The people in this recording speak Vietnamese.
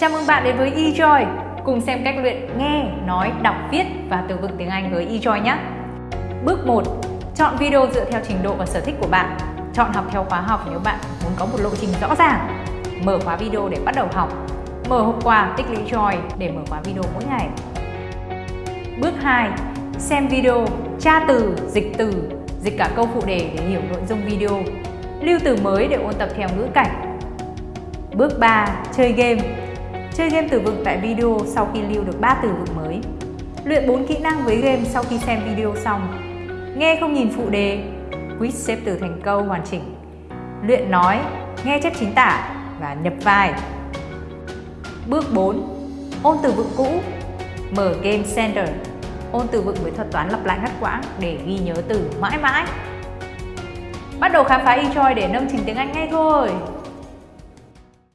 Chào mừng bạn đến với eJoy, cùng xem cách luyện nghe, nói, đọc, viết và từ vựng tiếng Anh với eJoy nhé. Bước 1. Chọn video dựa theo trình độ và sở thích của bạn. Chọn học theo khóa học nếu bạn muốn có một lộ trình rõ ràng. Mở khóa video để bắt đầu học. Mở hộp quà tích lũy joy để mở khóa video mỗi ngày. Bước 2. Xem video, tra từ, dịch từ, dịch cả câu phụ đề để hiểu nội dung video. Lưu từ mới để ôn tập theo ngữ cảnh. Bước 3. Chơi game Chơi game từ vựng tại video sau khi lưu được 3 từ vựng mới. Luyện 4 kỹ năng với game sau khi xem video xong. Nghe không nhìn phụ đề, quiz xếp từ thành câu hoàn chỉnh. Luyện nói, nghe chép chính tả và nhập vai. Bước 4. Ôn từ vựng cũ. Mở Game Center. Ôn từ vựng với thuật toán lặp lại ngắt quãng để ghi nhớ từ mãi mãi. Bắt đầu khám phá eChoy để nâng trình tiếng Anh ngay thôi!